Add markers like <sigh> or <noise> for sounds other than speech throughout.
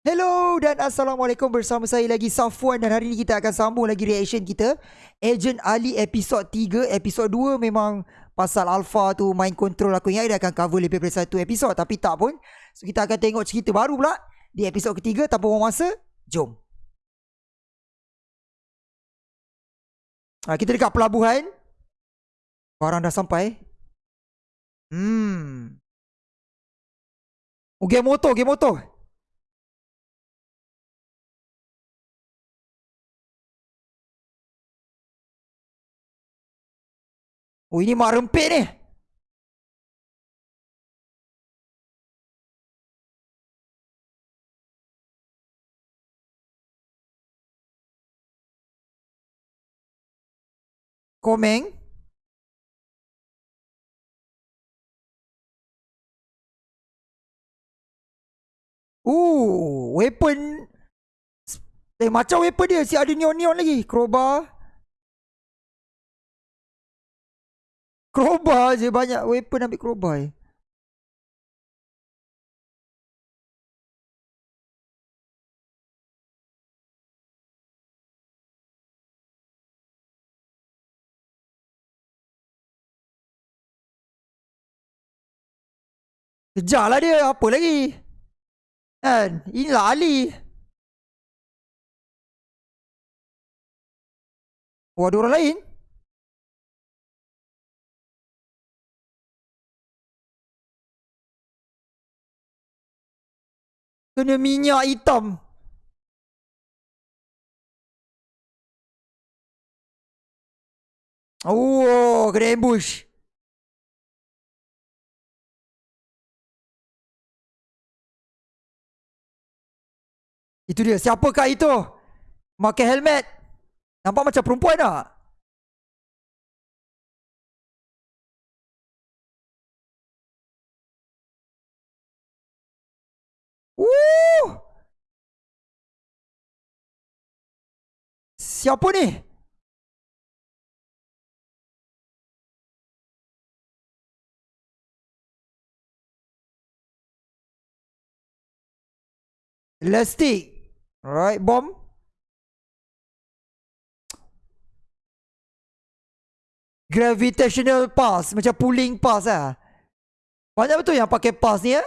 Hello dan Assalamualaikum. Bersama saya lagi Safwan dan hari ini kita akan sambung lagi reaction kita. Agent Ali episod 3 Episod 2 memang pasal Alpha tu main control aku. Ingat dia akan cover lebih daripada satu episod Tapi tak pun. So kita akan tengok cerita baru pula Di episod ketiga. Tanpa buang masa Jom. Ha, Kita dekat pelabuhan. Barang dah sampai. Hmm. Oh game motor, game motor Oh ini mak rempit ni. Komeng. Uh, weapon. Eh, macam weapon dia. Si ada neon-neon lagi. Crowbar. Crowbar je banyak weapon ambil crowbar je. Kejar lah dia. Apa lagi? Kan? Inilah Ali. Oh, ada orang lain? Kena minyak hitam. Oh, kena ambush. Itu dia. Siapakah itu? Pakai helmet. Nampak macam perempuan tak? Siapa ni? Elastic. Alright, bomb. Gravitational pulse. Macam pulling pulse lah. Banyak betul yang pakai pulse ni ya?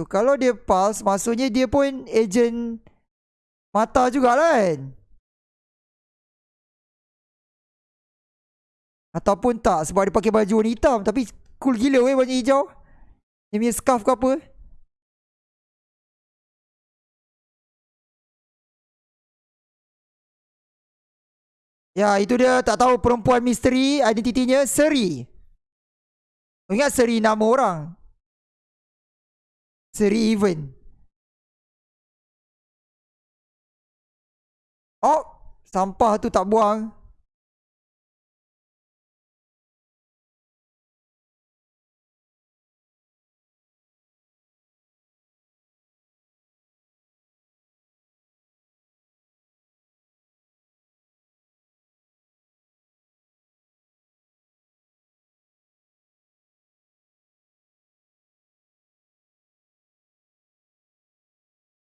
So, kalau dia pulse, maksudnya dia pun agent mata jugalah kan? Ataupun tak sebab dia pakai baju warna hitam. Tapi cool gila weh baju hijau. Dia punya scarf ke apa. Ya, itu dia tak tahu perempuan misteri identitinya Seri. Ingat Seri nama orang. Seri event. Oh, sampah tu tak buang.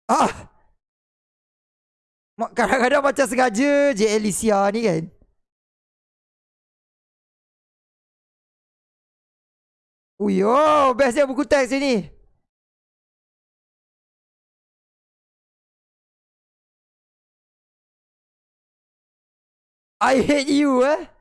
Ah. Kadang-kadang macam sengaja je Alicia ni kan. Ui, oh, bestnya buku teks ini. I hate you eh.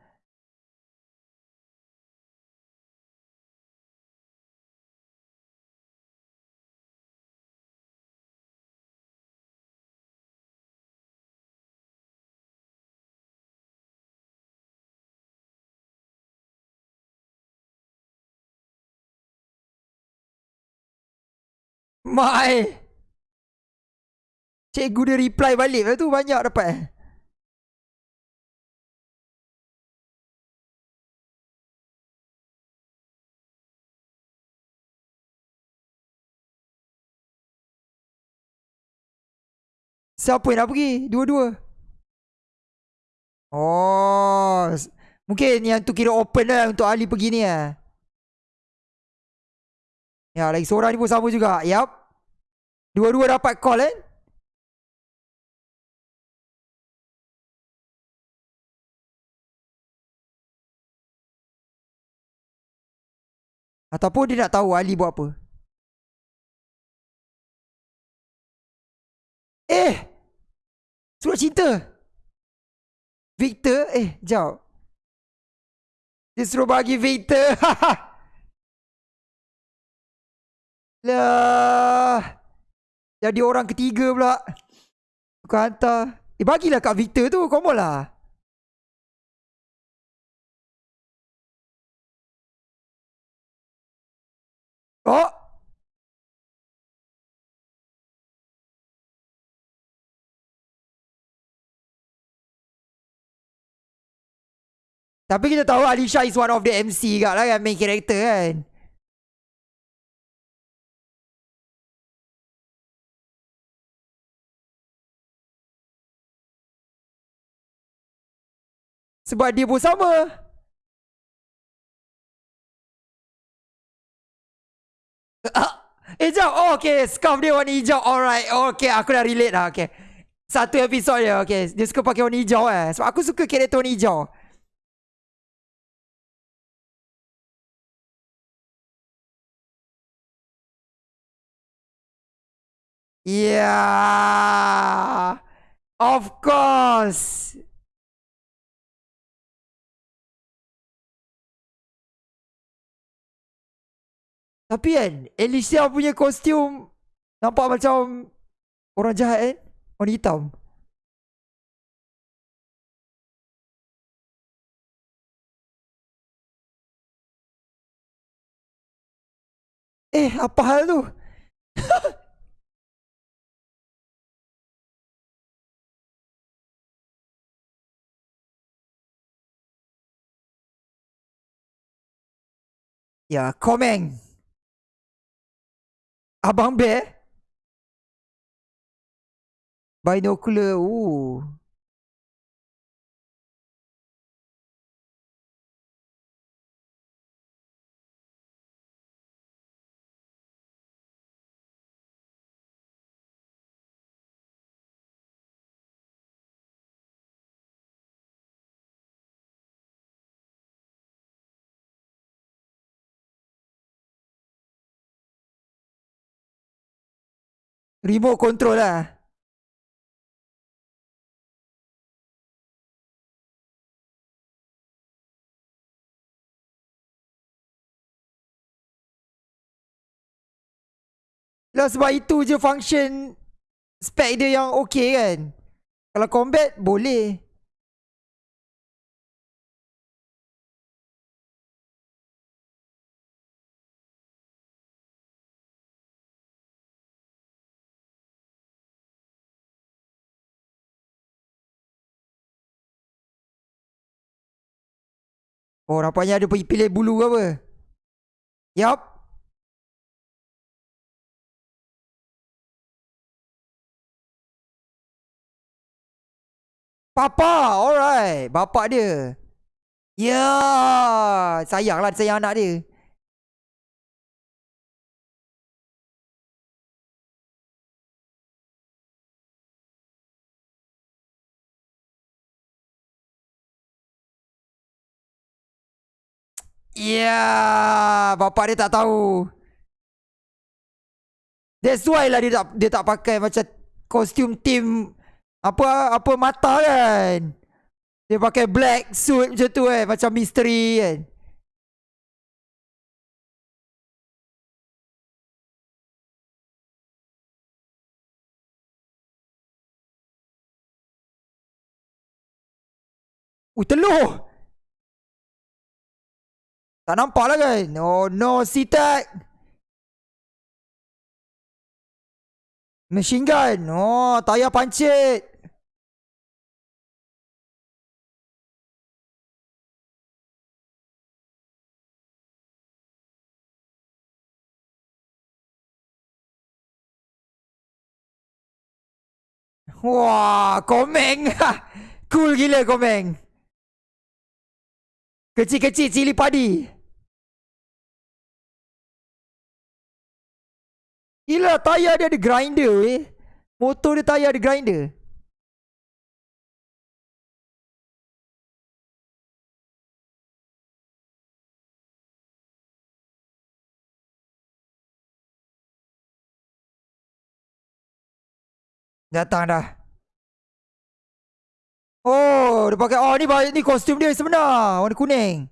Mai. Cikgu dia reply balik Lepas tu banyak dapat eh. Siapa yang nak pergi? Dua-dua. Oh. Mungkin yang tu kira open lah untuk Ali pergi ni lah. Ya, lagi seorang ni pun sama juga. Yap. Dua-dua dapat call kan? Ataupun dia nak tahu Ali buat apa. Eh! Surat cinta! Victor? Eh, jauh. Dia suruh bagi Victor. <laughs> lah. Jadi orang ketiga pula. Kau hantar. Eh, bagilah kat Victor tu. Kau lah. Oh! Tapi kita tahu Alisha is one of the MC kat lah kan Main character kan Sebab dia pun sama. Eh jap Oh okay. Scarf dia warna hijau. Alright. Okay. Aku dah relate lah Okay. Satu episod dia Okay. Dia suka pakai warna hijau eh. Sebab aku suka karakter warna hijau. Yeah. Of course Tapi kan Alicia punya kostum Nampak macam Orang jahat kan Orang hitam. Eh apa hal tu? <laughs> Ya, Komeng. Abang Bear? Binocular. Ooh. Remote control lah. Lah sebab itu je function Spec dia yang okay kan. Kalau combat boleh Oh nampaknya ada pilih bulu ke apa? Yup. Papa Alright. Bapak dia. Ya yeah. Sayanglah sayang anak dia Ya, yeah, bapak dia tak tahu. That's why lah dia tak dia tak pakai macam kostum team apa apa mata kan. Dia pakai black suit macam tu eh, macam misteri kan. Uh, telur! Tak nampak lah kan? Oh no, C-Tech. Machine gun. Oh, tayar pancit. Wah, komeng. <laughs> cool gila komeng. Kecil-kecil cili padi. Gila tayar dia ada grinder weh. Motor dia tayar ada grinder. Datang dah. Oh, dia pakai oh ni ni kostum dia sebenar, warna kuning.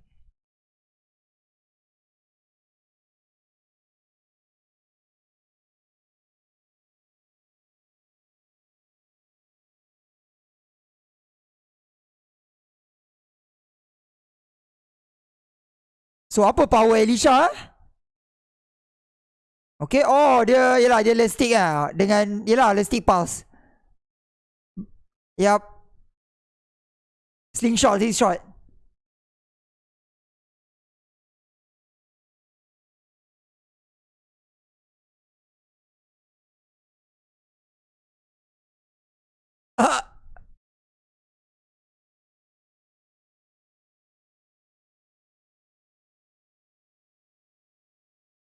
So apa power Elisha? Okay, oh dia yalah dia elastic lah dengan yalah elastic pulse. Yep. Slingshot, slingshot.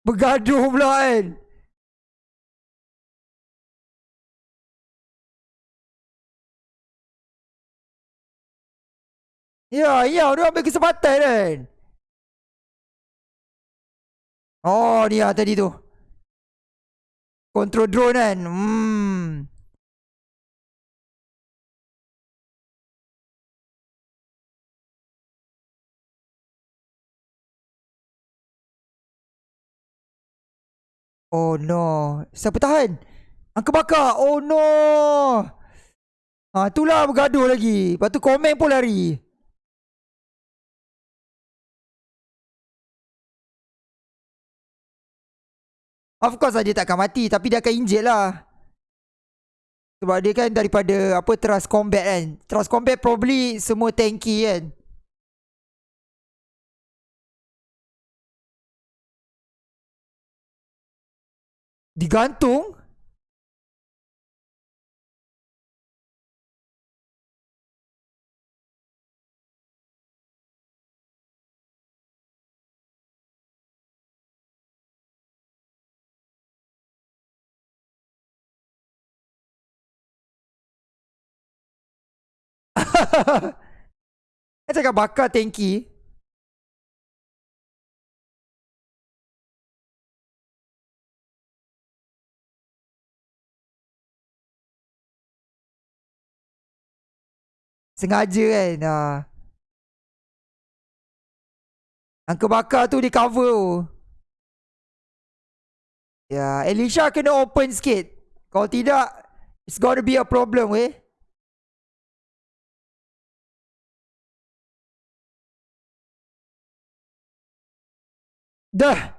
Bergaduh pula kan? Ya, ya, dia ambil kesempatan kan? Oh, ni lah tadi tu. Control drone kan? Hmm Oh no. Siapa tahan? Angka bakar. Oh no. Ha, itulah bergaduh lagi. Lepas tu komen pun lari. Of course lah dia takkan mati. Tapi dia akan injet lah. Sebab dia kan daripada apa trust combat kan. Trust combat probably semua tanky kan. Digantung? <laughs> Saya cakap bakar tanki Sengaja kan? Uh. Angka bakar tu di cover. Ya yeah, Elisha kena open sikit. Kalau tidak It's gonna be a problem weh Dah.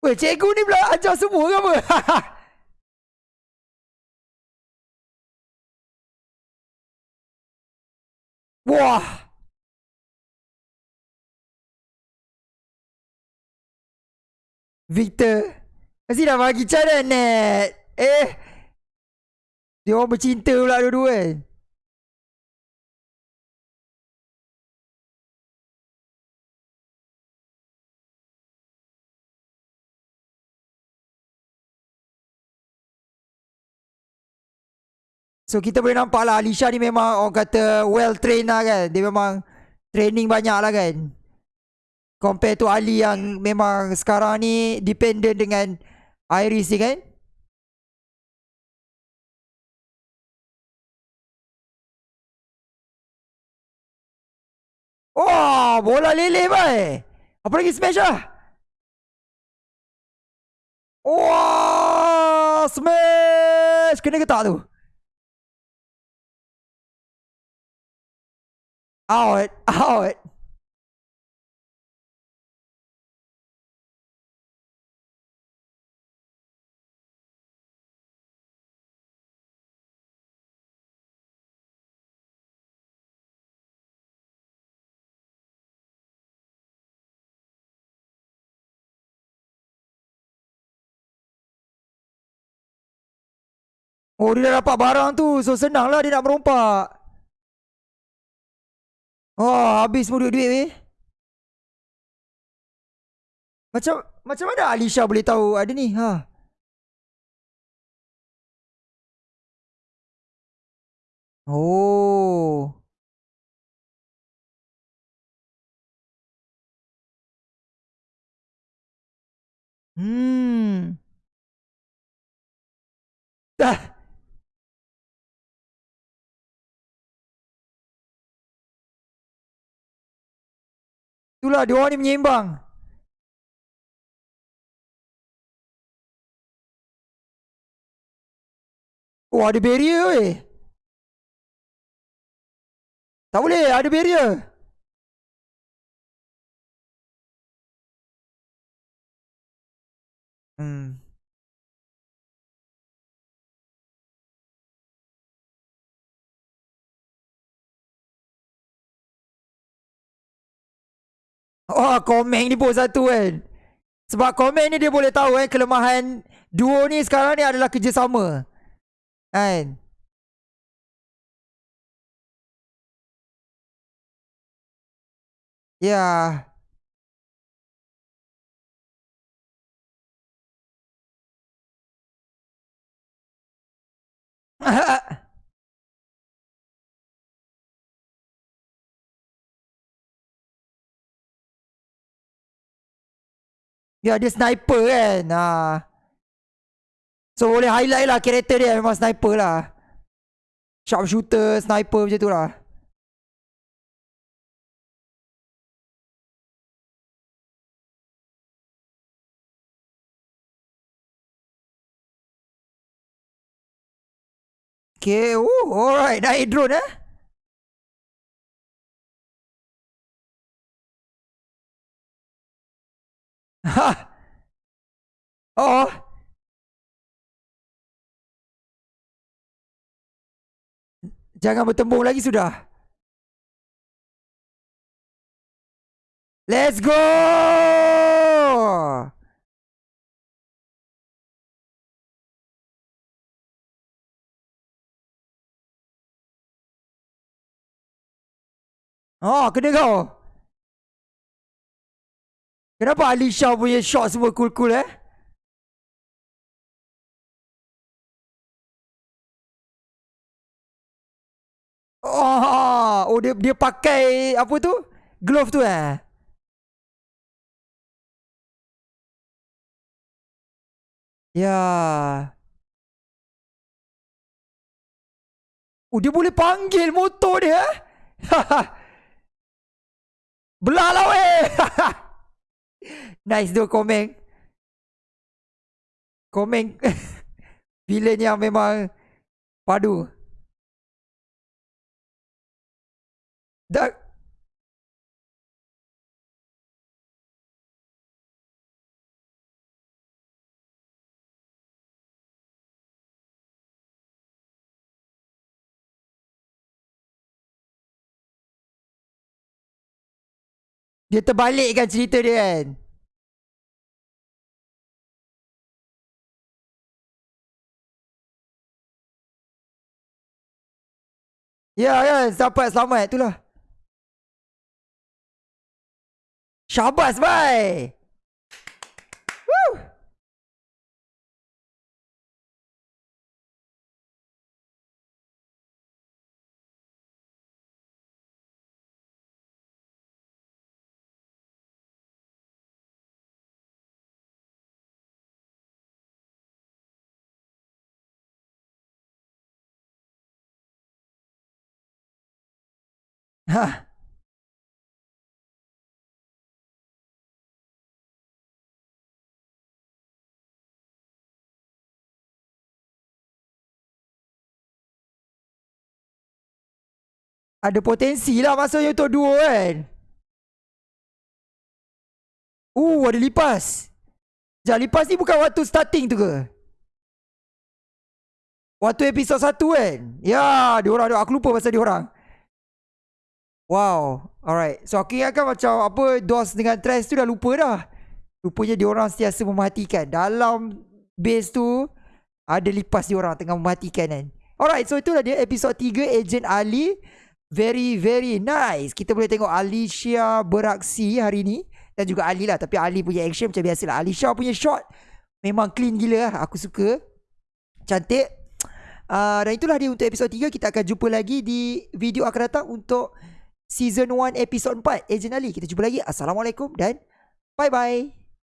Weh cikgu ni pula ajar semua ke apa <laughs> Wah. Victor. Mesti dah bagi cara net. Eh. Dia orang bercinta pula dua-dua kan. So kita boleh nampak lah Alisha ni memang orang kata well trained lah kan. Dia memang training banyak lah kan. Compare to Ali yang memang sekarang ni dependent dengan Iris ni kan. Oh bola lele bai Apa lagi smash lah? Wah, smash. Kena ke tak tu? Out, out. Oh dia dah dapat barang tu So senang lah dia nak merompak Oh, habis semua duit-duit weh. Macam macam mana Alisha boleh tahu ada ni? Ha. Oh. Hmm. Dah. Itulah dia orang ni menyeimbang. Oh ada barrier weh. Tak boleh ada barrier. Oh komen ni pun satu kan? Sebab komen ni dia boleh tahu kan Kelemahan duo ni sekarang ni adalah kerjasama. Kan? Ya. yeah. <laughs> Ya dia sniper kan? Ha. So boleh highlight lah Karakter dia. Memang sniper lah. Sharp shooter Sniper macam tu lah. Okay, oh, alright, naik drone eh. Ha. <laughs> Oh. Jangan bertembung lagi sudah. Let's go. Oh, kena kau. Kenapa Alisha punya shot semua cool-cool eh? Oh, oh dia dia pakai apa tu? Glove tu eh? Ya. Oh, dia boleh panggil motor dia. Eh? <laughs> Belah lah weh. <laughs> Nice tu komen. Komen. <laughs> Villain yang memang Padu. Dah Dia terbalikkan cerita dia kan? Ya kan Sampai selamat itulah. Syabas bye Ada potensi lah maksudnya untuk duo kan. Uh, ada lipas. Sekejap, lipas ni bukan waktu starting tu ke? Waktu episod satu kan? Ya, diorang, diorang. Aku lupa pasal diorang. Wow. Alright. So aku ingatkan macam apa DOS dengan Trash tu dah lupa dah. Rupanya diorang sentiasa mematikan. Dalam base tu ada lipas diorang tengah mematikan kan. Alright. So itulah dia episod 3 Agent Ali. Very very nice. Kita boleh tengok Alicia beraksi hari ni. Dan juga Ali lah. Tapi Ali punya action macam biasa lah. Alicia punya shot memang clean gila lah. Aku suka. Cantik. Uh, dan itulah dia untuk episod 3. Kita akan jumpa lagi di video akan datang untuk season 1 episode 4 Ejen Ali kita jumpa lagi. Assalamualaikum dan bye bye